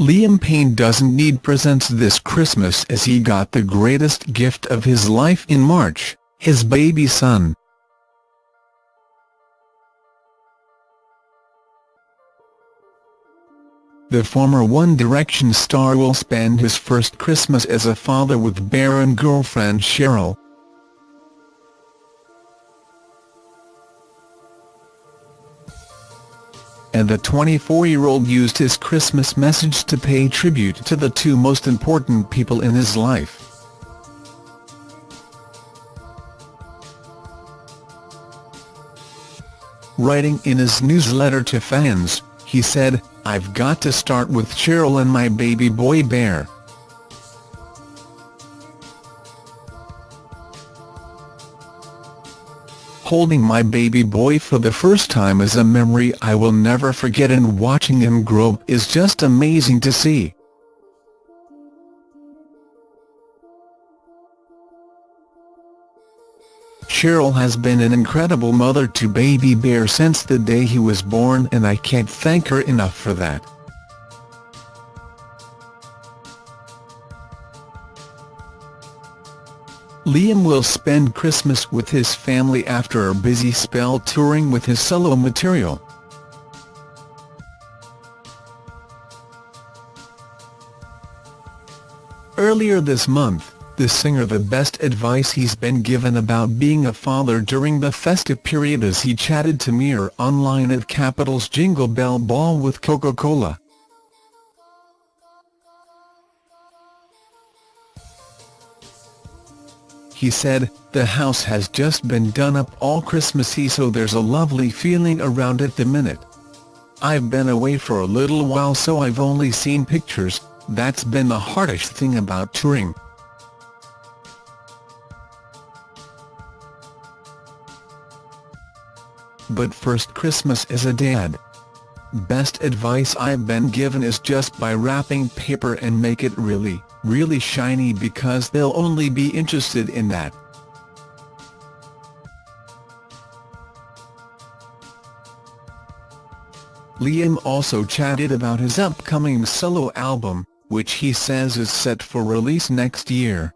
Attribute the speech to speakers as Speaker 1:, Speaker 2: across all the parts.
Speaker 1: Liam Payne doesn't need presents this Christmas as he got the greatest gift of his life in March, his baby son. The former One Direction star will spend his first Christmas as a father with and girlfriend Cheryl. And the 24-year-old used his Christmas message to pay tribute to the two most important people in his life. Writing in his newsletter to fans, he said, I've got to start with Cheryl and my baby boy Bear. Holding my baby boy for the first time is a memory I will never forget and watching him grow is just amazing to see. Cheryl has been an incredible mother to baby Bear since the day he was born and I can't thank her enough for that. Liam will spend Christmas with his family after a busy spell touring with his solo material. Earlier this month, the singer the best advice he's been given about being a father during the festive period as he chatted to Mirror Online at Capital's Jingle Bell Ball with Coca-Cola. He said, the house has just been done up all Christmassy so there's a lovely feeling around at the minute. I've been away for a little while so I've only seen pictures, that's been the hardest thing about touring. but first Christmas as a dad. Best advice I've been given is just buy wrapping paper and make it really, really shiny because they'll only be interested in that. Liam also chatted about his upcoming solo album, which he says is set for release next year.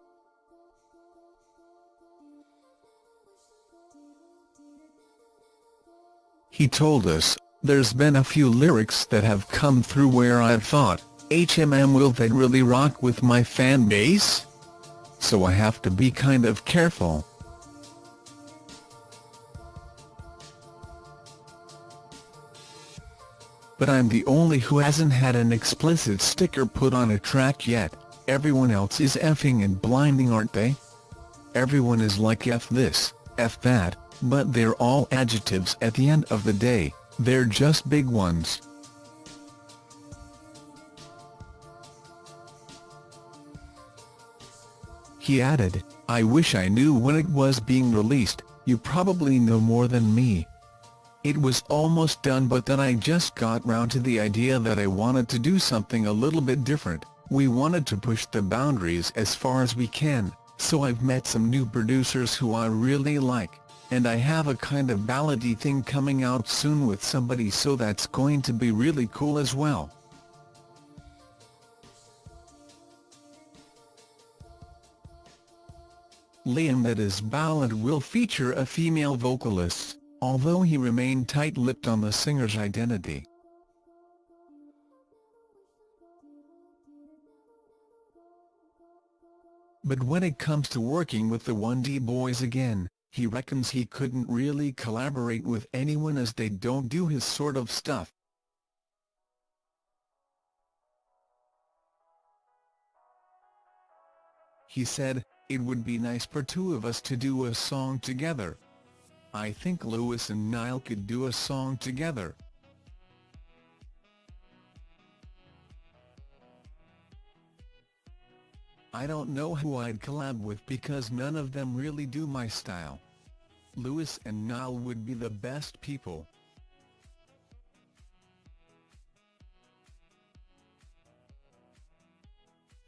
Speaker 1: He told us, there's been a few lyrics that have come through where I've thought, HMM will they really rock with my fan base? So I have to be kind of careful. But I'm the only who hasn't had an explicit sticker put on a track yet, everyone else is effing and blinding aren't they? Everyone is like F this, F that, but they're all adjectives at the end of the day, they're just big ones. He added, I wish I knew when it was being released, you probably know more than me. It was almost done but then I just got round to the idea that I wanted to do something a little bit different, we wanted to push the boundaries as far as we can, so I've met some new producers who I really like and I have a kind of ballady thing coming out soon with somebody so that's going to be really cool as well. Liam that his ballad will feature a female vocalist, although he remained tight-lipped on the singer's identity. But when it comes to working with the 1D boys again, he reckons he couldn't really collaborate with anyone as they don't do his sort of stuff. He said, it would be nice for two of us to do a song together. I think Louis and Niall could do a song together. I don't know who I'd collab with because none of them really do my style. Louis and Niall would be the best people.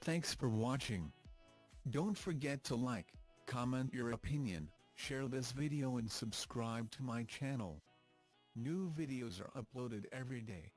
Speaker 1: Thanks for watching. Don't forget to like, comment your opinion, share this video and subscribe to my channel. New videos are uploaded every day.